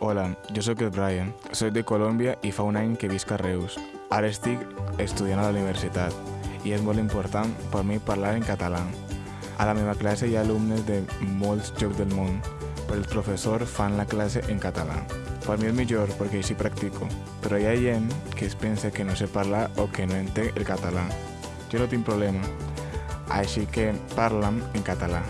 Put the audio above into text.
Hola, jo sóc el Brian, soc de Colòmbia i fa un any que visc a Reus. Ara estic estudiant a la universitat i és molt important per mi parlar en català. A la meva classe hi ha alumnes de molts llocs del món, però el professor fan la classe en català. Per mi és millor perquè així practico, però hi ha gent que es pensa que no sé parlar o que no entenc el català. Jo no tinc problema, així que parla'm en català.